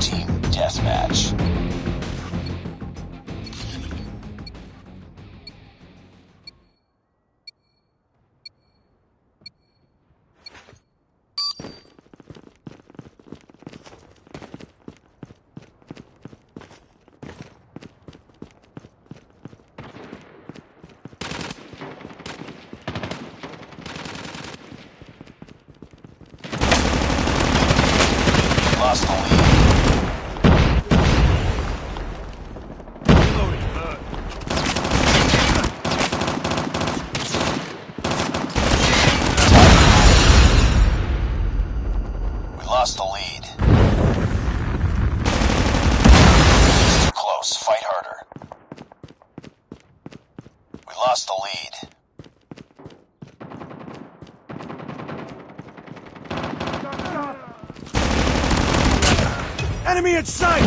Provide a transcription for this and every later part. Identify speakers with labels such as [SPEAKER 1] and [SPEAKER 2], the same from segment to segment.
[SPEAKER 1] Team Deathmatch. Lost the lead.
[SPEAKER 2] Enemy in sight!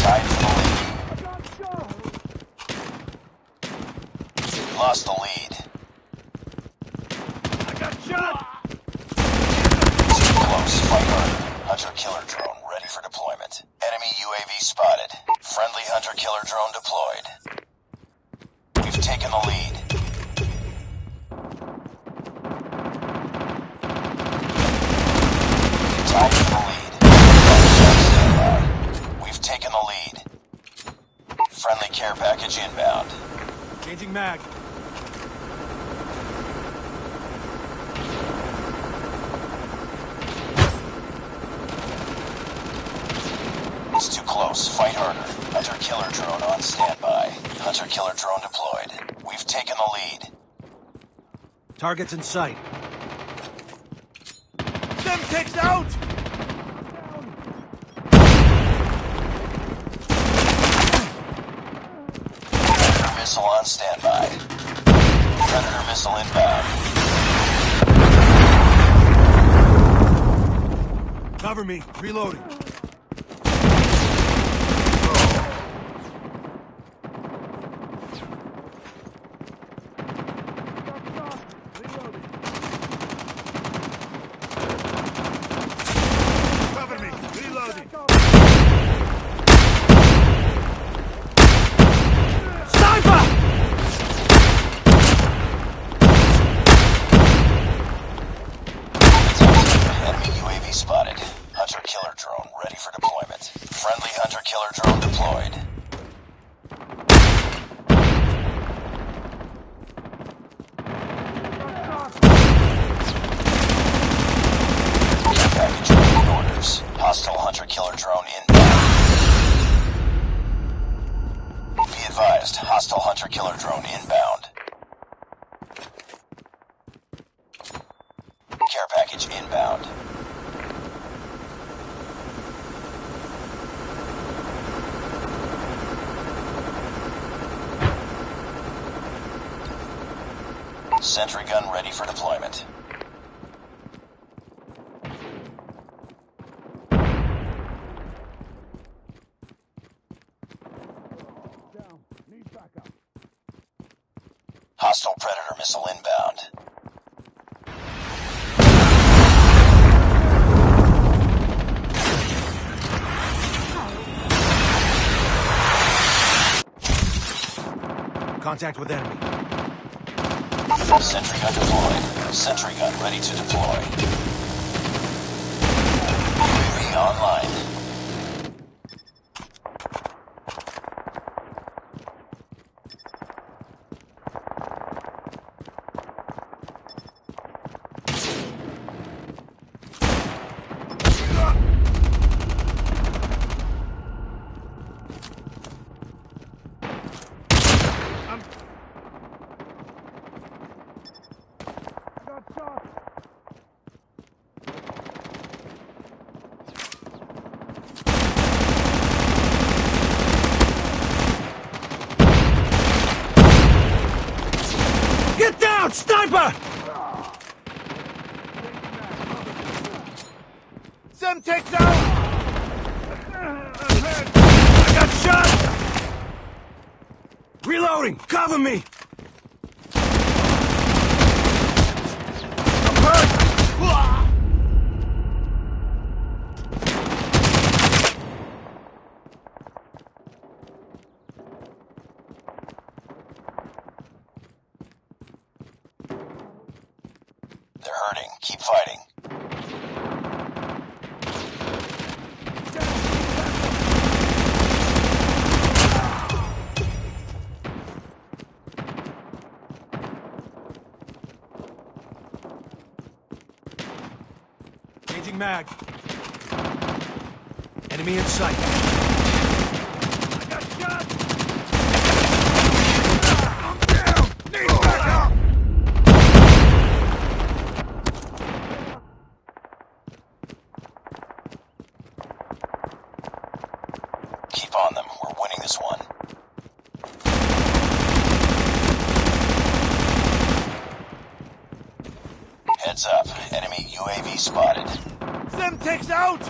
[SPEAKER 1] Tied for the lead. Lost the lead.
[SPEAKER 2] I got shot!
[SPEAKER 1] Inbound.
[SPEAKER 2] Changing mag.
[SPEAKER 1] It's too close. Fight harder. Hunter killer drone on standby. Hunter killer drone deployed. We've taken the lead.
[SPEAKER 2] Targets in sight. Them takes out!
[SPEAKER 1] Predator missile on standby. Predator missile inbound.
[SPEAKER 2] Cover me. Reloading. Cover me. Reloading. Sniper!
[SPEAKER 1] Spotted. Hunter killer drone ready for deployment. Friendly hunter killer drone deployed. Hostile hunter killer drone inbound. Be advised, hostile hunter killer drone inbound. Care package inbound. Sentry gun ready for deployment. Hostile Predator missile inbound.
[SPEAKER 2] Contact with enemy.
[SPEAKER 1] Sentry gun deployed. Sentry gun ready to deploy. UAV online.
[SPEAKER 2] Get down, sniper! Takes out! I got shot! Reloading! Cover me! I'm hurt!
[SPEAKER 1] Hurting. Keep fighting.
[SPEAKER 2] Changing mag. Enemy in sight. I got shot! I'm down! Need backup!
[SPEAKER 1] Keep on them. We're winning this one. Heads up. Enemy UAV spotted.
[SPEAKER 2] Semtex out!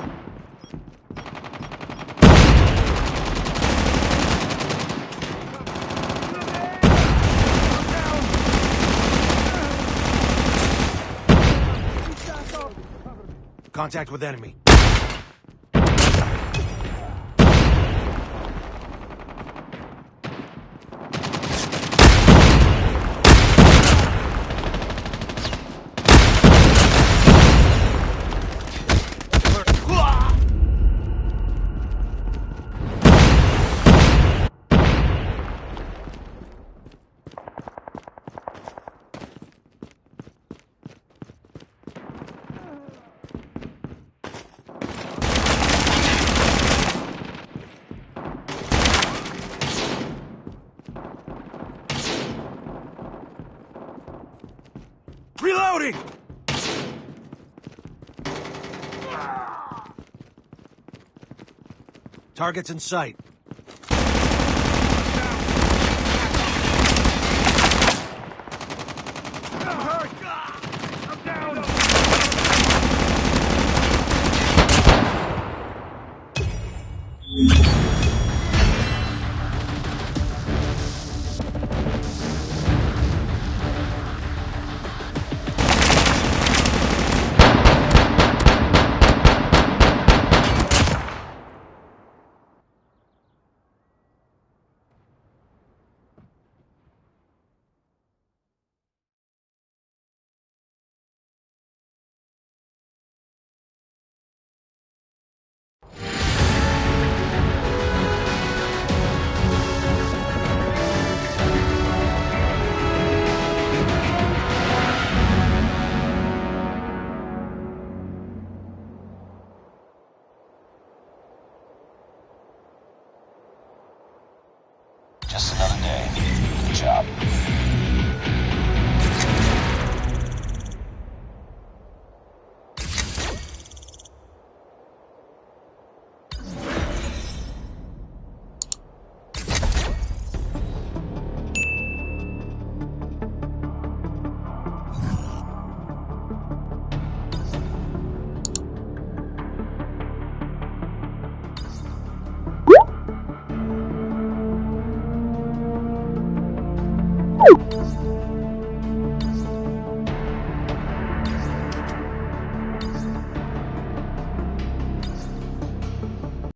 [SPEAKER 2] Contact with enemy. Reloading! Targets in sight. I'm down!